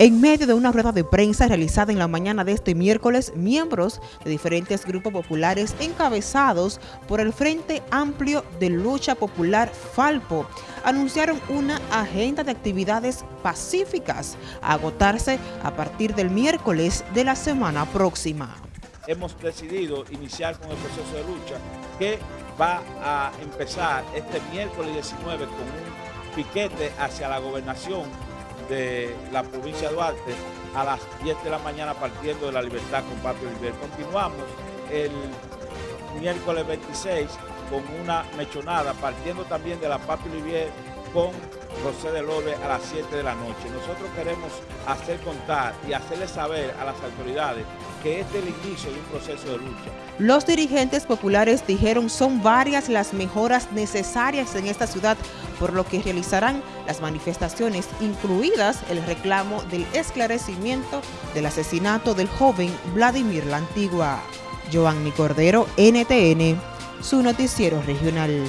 En medio de una rueda de prensa realizada en la mañana de este miércoles, miembros de diferentes grupos populares encabezados por el Frente Amplio de Lucha Popular Falpo anunciaron una agenda de actividades pacíficas a agotarse a partir del miércoles de la semana próxima. Hemos decidido iniciar con el proceso de lucha que va a empezar este miércoles 19 con un piquete hacia la gobernación de la provincia de Duarte a las 10 de la mañana partiendo de la libertad con Papi Oliver. Continuamos el miércoles 26 con una mechonada partiendo también de la Papi Olivier con José de Lobe a las 7 de la noche. Nosotros queremos hacer contar y hacerle saber a las autoridades que este es el inicio de un proceso de lucha. Los dirigentes populares dijeron son varias las mejoras necesarias en esta ciudad, por lo que realizarán las manifestaciones, incluidas el reclamo del esclarecimiento del asesinato del joven Vladimir La Antigua. Giovanni Cordero, NTN, su noticiero regional.